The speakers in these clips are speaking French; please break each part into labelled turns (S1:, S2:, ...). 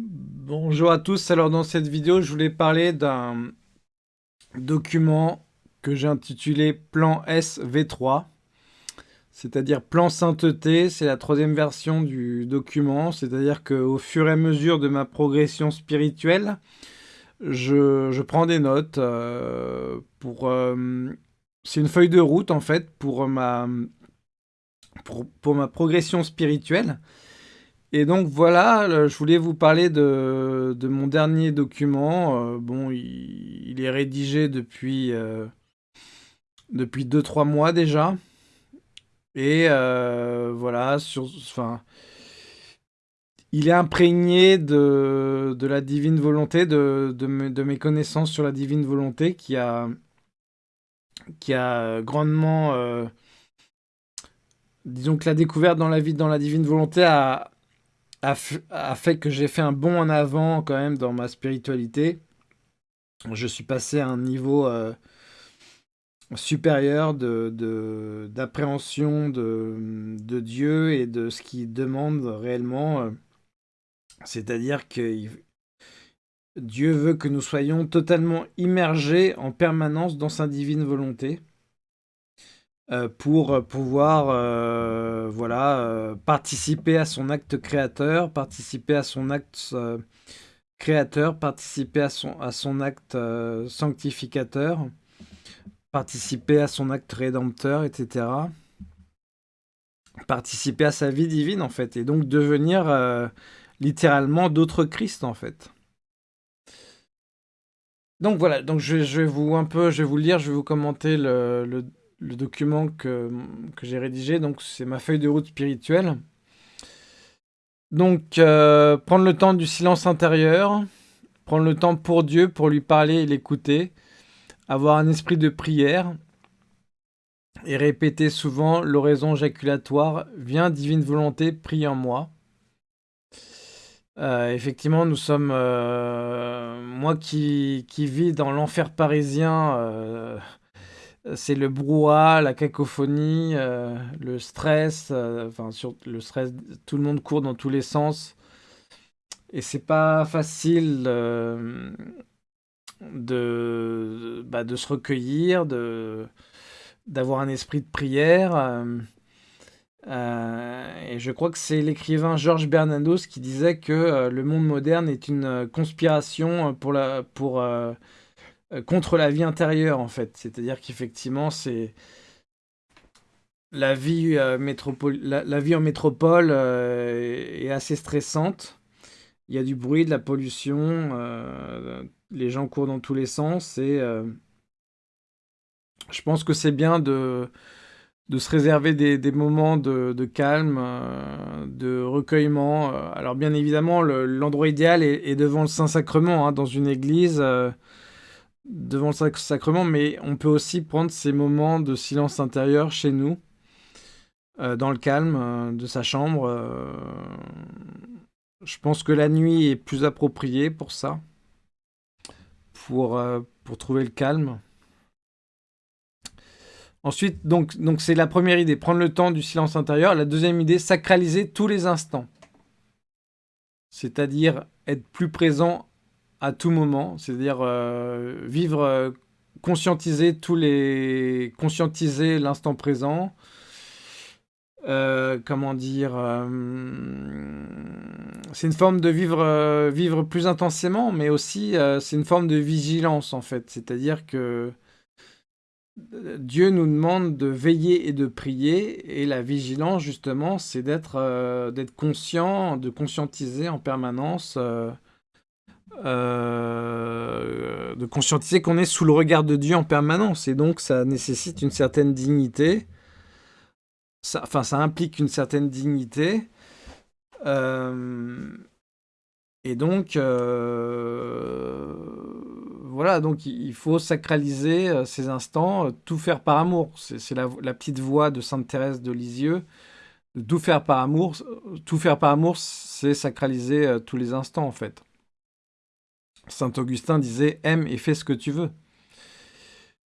S1: Bonjour à tous, alors dans cette vidéo je voulais parler d'un document que j'ai intitulé Plan SV3 c'est-à-dire plan sainteté, c'est la troisième version du document, c'est-à-dire qu'au fur et à mesure de ma progression spirituelle, je, prends des notes euh. Euh, c'est une feuille de route en fait pour ma progression spirituelle. Et donc voilà, je voulais vous parler de, mon dernier document. Euh, bon, il, est rédigé depuis, euh, depuis 2-3 mois déjà. Et euh, voilà, enfin, il est imprégné de, la divine volonté, de, de, mes connaissances sur la divine volonté qui a, qui a grandement... disons que la découverte dans la vie dans la divine volonté a, a, fait que j'ai fait un bond en avant quand même dans ma spiritualité. Je suis passé à un niveau euh, supérieur d'appréhension de, de, Dieu et de ce qu'il demande réellement. Euh. C'est-à-dire que Dieu veut que nous soyons totalement immergés en permanence dans sa divine volonté. Euh, pour pouvoir euh, voilà, euh, participer à son acte créateur, participer à son acte créateur, participer à son, à son acte sanctificateur, participer à son acte rédempteur, etc. Participer à sa vie divine, en fait, et donc devenir littéralement d'autres Christ, en fait. Donc voilà, donc je, vais vous un peu, je vais vous lire, je vais vous commenter le document que, j'ai rédigé. Donc, c'est ma feuille de route spirituelle. Donc, euh, prendre le temps du silence intérieur, prendre le temps pour Dieu, pour lui parler et l'écouter, avoir un esprit de prière et répéter souvent l'oraison jaculatoire « Viens, divine volonté, prie en moi ». Euh, effectivement, nous sommes... Euh, moi qui vis dans l'enfer parisien c'est le brouhaha, la cacophonie, euh, le stress, euh, enfin sur le stress, tout le monde court dans tous les sens. Et c'est pas facile euh, de, bah, de se recueillir, d'avoir un esprit de prière. et je crois que c'est l'écrivain Georges Bernanos qui disait que le monde moderne est une conspiration pour la pour contre la vie intérieure, en fait. C'est-à-dire qu'effectivement, c'est... La vie, euh, la, vie en métropole euh, est assez stressante. Il y a du bruit, de la pollution, les gens courent dans tous les sens et je pense que c'est bien de, de se réserver des, moments de, calme, de recueillement. Alors bien évidemment, l'endroit idéal est, devant le Saint-Sacrement, hein, dans une église devant le sacrement, mais on peut aussi prendre ces moments de silence intérieur chez nous, euh, dans le calme euh, de sa chambre. Euh. je pense que la nuit est plus appropriée pour ça, pour, pour trouver le calme. Ensuite, donc donc c'est la première idée, prendre le temps du silence intérieur. La deuxième idée, sacraliser tous les instants. C'est-à-dire être plus présent à tout moment, c'est-à-dire euh, vivre, euh, conscientiser tous les, conscientiser l'instant présent. Euh, comment dire C'est une forme de vivre, vivre plus intensément, mais aussi c'est une forme de vigilance en fait. C'est-à-dire que Dieu nous demande de veiller et de prier, et la vigilance justement, c'est d'être conscient, de conscientiser en permanence euh, de conscientiser qu'on est sous le regard de Dieu en permanence. Et donc, ça nécessite une certaine dignité. Ça, enfin, ça implique une certaine dignité. Euh, et donc, euh, voilà, donc il faut sacraliser ces instants, tout faire par amour. C'est la, la, petite voix de Sainte Thérèse de Lisieux. Tout faire par amour, tout faire par amour, c'est sacraliser tous les instants en fait. Saint Augustin disait « aime et fais ce que tu veux ».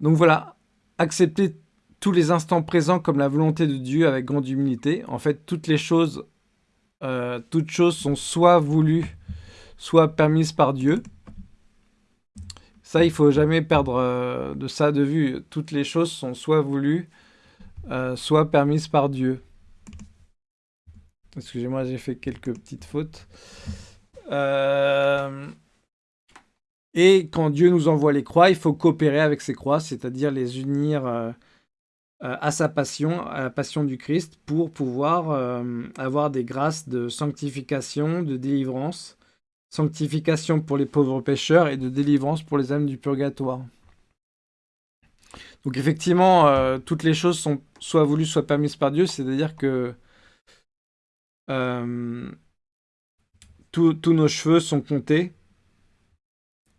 S1: Donc voilà, accepter tous les instants présents comme la volonté de Dieu avec grande humilité. En fait, toutes les choses, euh, toutes choses sont soit voulues, soit permise par Dieu. Ça, il faut jamais perdre euh, de ça de vue. Toutes les choses sont soit voulues, euh, soit permises par Dieu. Excusez-moi, j'ai fait quelques petites fautes. Et quand Dieu nous envoie les croix, il faut coopérer avec ces croix, c'est-à-dire les unir à sa passion, à la passion du Christ, pour pouvoir avoir des grâces de sanctification, de délivrance, sanctification pour les pauvres pécheurs et de délivrance pour les âmes du purgatoire. Donc effectivement, euh, toutes les choses sont soit voulues, soit permises par Dieu, c'est-à-dire que euh, tous nos cheveux sont comptés,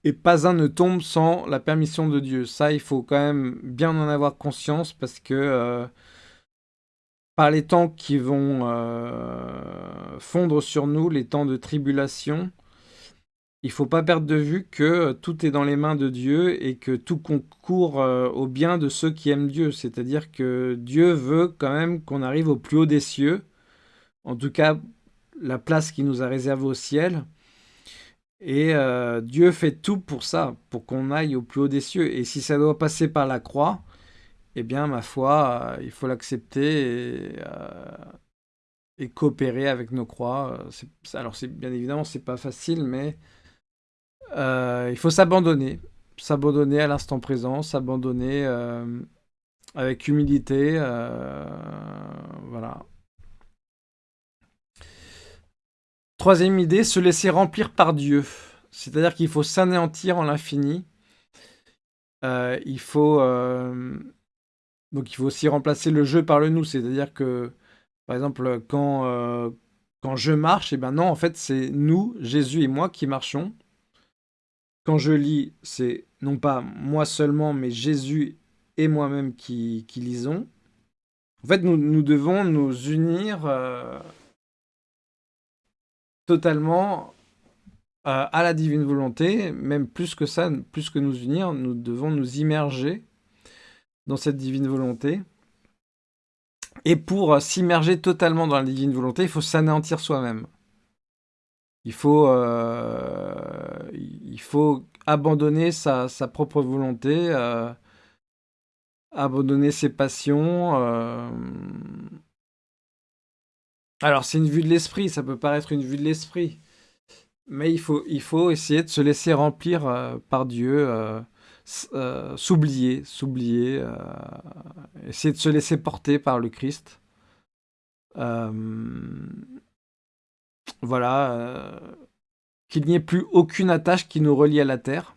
S1: et pas un ne tombe sans la permission de Dieu. Ça, il faut quand même bien en avoir conscience, parce que euh, par les temps qui vont fondre sur nous, les temps de tribulation, il faut pas perdre de vue que euh, tout est dans les mains de Dieu et que tout concourt euh, au bien de ceux qui aiment Dieu. C'est-à-dire que Dieu veut quand même qu'on arrive au plus haut des cieux, en tout cas la place qu'il nous a réservée au ciel. Et euh, Dieu fait tout pour ça, pour qu'on aille au plus haut des cieux. Et si ça doit passer par la croix, eh bien, ma foi, il faut l'accepter et, et, coopérer avec nos croix. Alors, bien évidemment, c'est pas facile, mais euh, il faut s'abandonner, s'abandonner à l'instant présent, s'abandonner euh, avec humilité, euh, voilà. Troisième idée, se laisser remplir par Dieu. C'est-à-dire qu'il faut s'anéantir en l'infini. il faut donc il faut aussi remplacer le jeu par le nous. C'est-à-dire que, par exemple, quand quand je marche, eh ben non, en fait, c'est nous, Jésus et moi, qui marchons quand je lis, c'est non pas moi seulement, mais Jésus et moi-même qui, lisons. En fait, nous, devons nous unir euh, totalement euh, à la divine volonté, même plus que ça, plus que nous unir, nous devons nous immerger dans cette divine volonté. Et pour s'immerger totalement dans la divine volonté, il faut s'anéantir soi-même. Il faut, euh, il faut abandonner sa, propre volonté, euh, abandonner ses passions. Euh. Alors, c'est une vue de l'esprit, ça peut paraître une vue de l'esprit. Mais il faut, essayer de se laisser remplir par Dieu, s'oublier, s'oublier, essayer de se laisser porter par le Christ. Voilà. Euh, qu'il n'y ait plus aucune attache qui nous relie à la terre.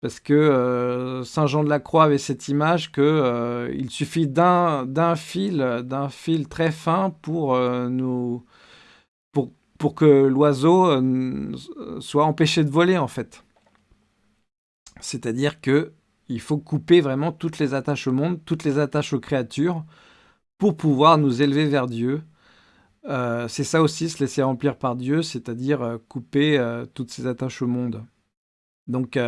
S1: Parce que euh, Saint Jean de la Croix avait cette image que euh, suffit d'un fil, d'un fil très fin pour nous, pour, que l'oiseau soit empêché de voler en fait. C'est-à-dire que il faut couper vraiment toutes les attaches au monde, toutes les attaches aux créatures, pour pouvoir nous élever vers Dieu, euh, c'est ça aussi, se laisser remplir par Dieu, c'est-à-dire euh, couper euh, toutes ses attaches au monde. Donc,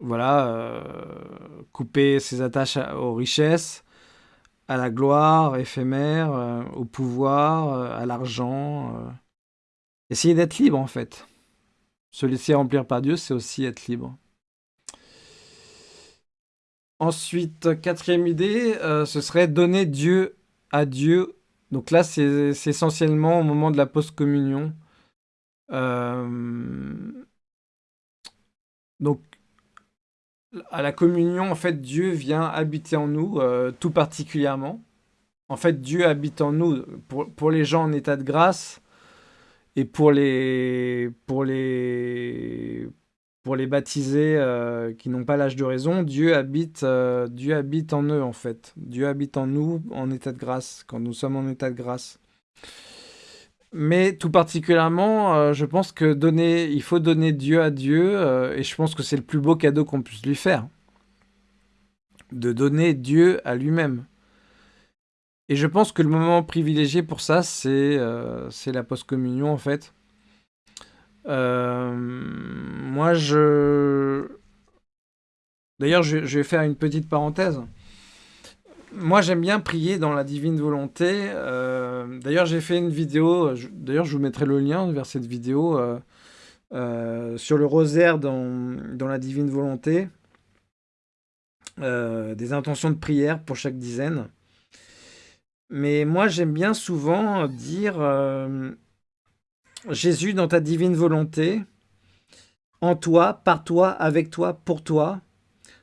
S1: voilà, couper ses attaches aux richesses, à la gloire éphémère, au pouvoir, à l'argent. Essayer d'être libre, en fait. Se laisser remplir par Dieu, c'est aussi être libre. Ensuite, quatrième idée, ce serait donner Dieu à Dieu donc là, c'est essentiellement au moment de la post-communion. Euh, donc, à la communion, en fait, Dieu vient habiter en nous, euh, tout particulièrement. En fait, Dieu habite en nous. Pour, les gens en état de grâce et pour les, pour les, pour les baptisés euh, qui n'ont pas l'âge de raison, Dieu habite, euh, Dieu habite en eux en fait. Dieu habite en nous en état de grâce, quand nous sommes en état de grâce. Mais tout particulièrement, euh, je pense que donner, il faut donner Dieu à Dieu, et je pense que c'est le plus beau cadeau qu'on puisse lui faire. De donner Dieu à lui-même. Et je pense que le moment privilégié pour ça, c'est la post-communion en fait. Euh, moi, je... D'ailleurs, je, vais faire une petite parenthèse. Moi, j'aime bien prier dans la divine volonté. Euh, d'ailleurs, j'ai fait une vidéo, d'ailleurs, je vous mettrai le lien vers cette vidéo euh, sur le rosaire dans, dans, la divine volonté. des intentions de prière pour chaque dizaine. Mais moi, j'aime bien souvent dire Jésus, dans ta divine volonté, en toi, par toi, avec toi, pour toi,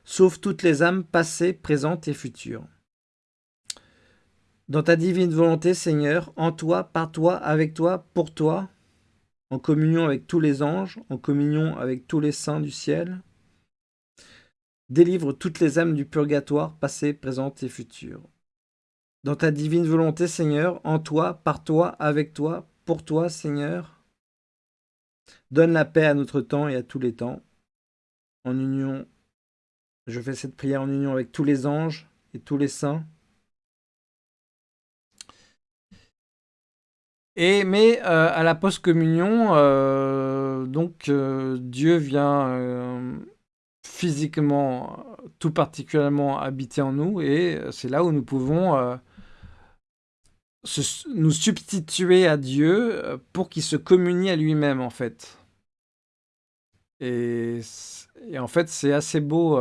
S1: sauve toutes les âmes passées, présentes et futures. Dans ta divine volonté, Seigneur, en toi, par toi, avec toi, pour toi, en communion avec tous les anges, en communion avec tous les saints du ciel, délivre toutes les âmes du purgatoire, passées, présentes et futures. Dans ta divine volonté, Seigneur, en toi, par toi, avec toi, pour toi, Seigneur, donne la paix à notre temps et à tous les temps, en union je fais cette prière en union avec tous les anges et tous les saints. Et, mais euh, à la post-communion, euh, donc euh, Dieu vient physiquement, tout particulièrement habiter en nous, et c'est là où nous pouvons nous substituer à Dieu pour qu'il se communie à lui-même, en fait. Et, en fait, c'est assez beau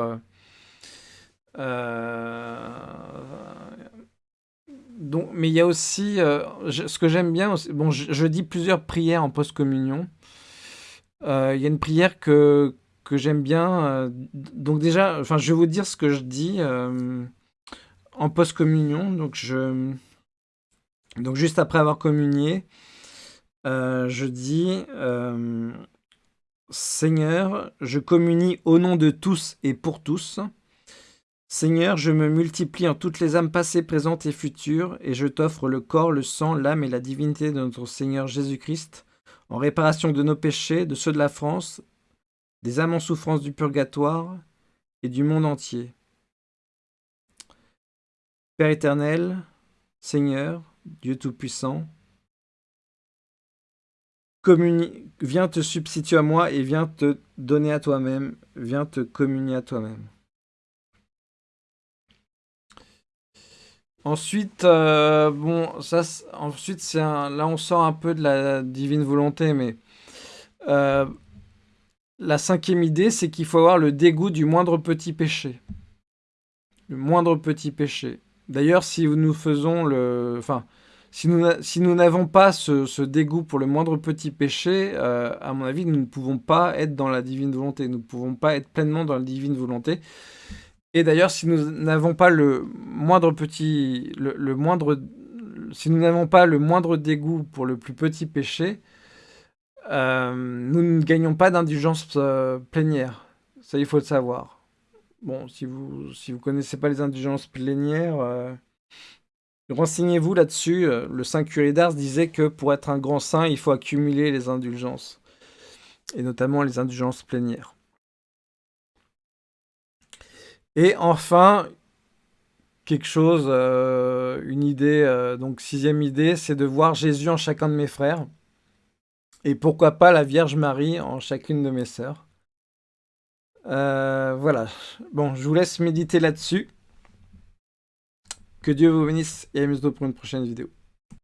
S1: donc, mais il y a aussi, euh, ce que j'aime bien, bon, je, dis plusieurs prières en post-communion. Euh, il y a une prière que, j'aime bien. donc déjà, enfin, je vais vous dire ce que je dis en post-communion. Donc juste après avoir communié, je dis Seigneur, je communie au nom de tous et pour tous. Seigneur, je me multiplie en toutes les âmes passées, présentes et futures, et je t'offre le corps, le sang, l'âme et la divinité de notre Seigneur Jésus-Christ, en réparation de nos péchés, de ceux de la France, des âmes en souffrance du purgatoire et du monde entier. Père éternel, Seigneur, Dieu Tout-Puissant, viens te substituer à moi et viens te donner à toi-même, viens te communier à toi-même. Ensuite, euh, ça, ensuite, c'est là, on sort un peu de la divine volonté, mais euh, la cinquième idée, c'est qu'il faut avoir le dégoût du moindre petit péché. Le moindre petit péché. D'ailleurs, si nous faisons le... Enfin, si nous si nous n'avons pas ce, dégoût pour le moindre petit péché, euh, à mon avis, nous ne pouvons pas être dans la divine volonté. Nous ne pouvons pas être pleinement dans la divine volonté. Et d'ailleurs, si nous n'avons pas le moindre petit, le, moindre, si nous n'avons pas le moindre dégoût pour le plus petit péché, euh, nous ne gagnons pas d'indulgence euh, plénière. Ça, il faut le savoir. Bon, si vous si vous connaissez pas les indulgences plénières, euh, renseignez-vous là-dessus. Le Saint curé d'Ars disait que pour être un grand saint, il faut accumuler les indulgences, et notamment les indulgences plénières. Et enfin, quelque chose, euh, une idée, euh, donc sixième idée, c'est de voir Jésus en chacun de mes frères. Et pourquoi pas la Vierge Marie en chacune de mes sœurs. Euh, voilà. Bon, je vous laisse méditer là-dessus. Que Dieu vous bénisse et à bientôt pour une prochaine vidéo.